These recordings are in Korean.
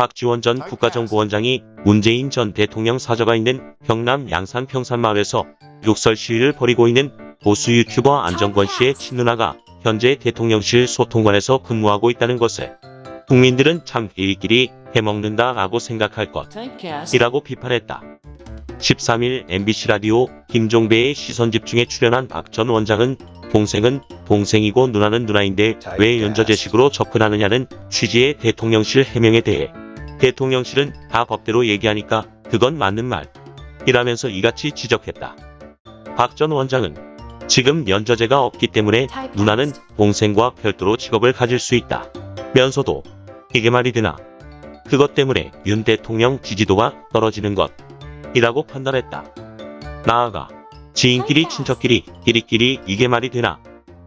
박지원 전 국가정보원장이 문재인 전 대통령 사저가 있는 경남 양산 평산마을에서 욕설 시위를 벌이고 있는 보수 유튜버 안정권 씨의 친누나가 현재 대통령실 소통관에서 근무하고 있다는 것을 국민들은 참 일끼리 해먹는다 라고 생각할 것. 이라고 비판했다. 13일 MBC 라디오 김종배의 시선집중에 출연한 박 전 원장은 동생은 동생이고 누나는 누나인데 왜 연저제식으로 접근하느냐는 취지의 대통령실 해명에 대해 대통령실은 다 법대로 얘기하니까 그건 맞는 말. 이라면서 이같이 지적했다. 박 전 원장은 지금 연저제가 없기 때문에 누나는 동생과 별도로 직업을 가질 수 있다. 면서도 이게 말이 되나? 그것 때문에 윤 대통령 지지도가 떨어지는 것. 이라고 판단했다. 나아가 지인끼리 친척끼리 끼리끼리 이게 말이 되나?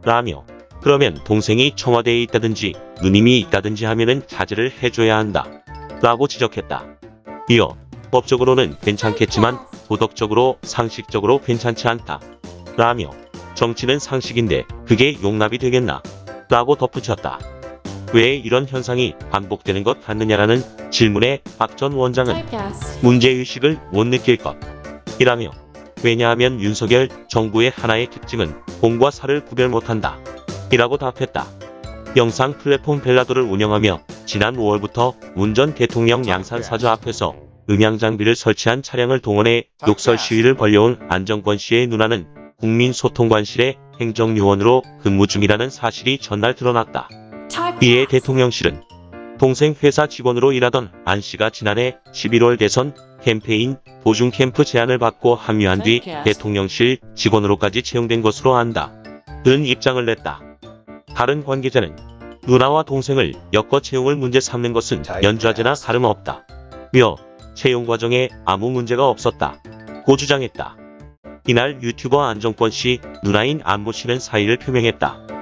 라며 그러면 동생이 청와대에 있다든지 누님이 있다든지 하면은 자제를 해줘야 한다 라고 지적했다. 이어 법적으로는 괜찮겠지만 도덕적으로 상식적으로 괜찮지 않다 라며 정치는 상식인데 그게 용납이 되겠나 라고 덧붙였다. 왜 이런 현상이 반복되는 것 같느냐라는 질문에 박 전 원장은. 문제의식을 못 느낄 것 이라며 왜냐하면 윤석열 정부의 하나의 특징은 공과 사를 구별 못한다 이라고 답했다. 영상 플랫폼 벨라도를 운영하며 지난 5월부터 문 전 대통령 양산 사저 앞에서 음향 장비를 설치한 차량을 동원해 욕설 시위를 벌여온 안정권 씨의 누나는 국민소통관실의 행정요원으로 근무 중이라는 사실이 전날 드러났다. 이에 대통령실은 동생 회사 직원으로 일하던 안 씨가 지난해 11월 대선 캠페인 보중 캠프 제안을 받고 합류한 뒤 대통령실 직원으로까지 채용된 것으로 안다. 는 입장을 냈다. 다른 관계자는 누나와 동생을 엮어 채용을 문제 삼는 것은 연좌제나 다름없다. 며 채용 과정에 아무 문제가 없었다. 고 주장했다. 이날 유튜버 안정권 씨 누나인 안모 씨는 사의를 표명했다.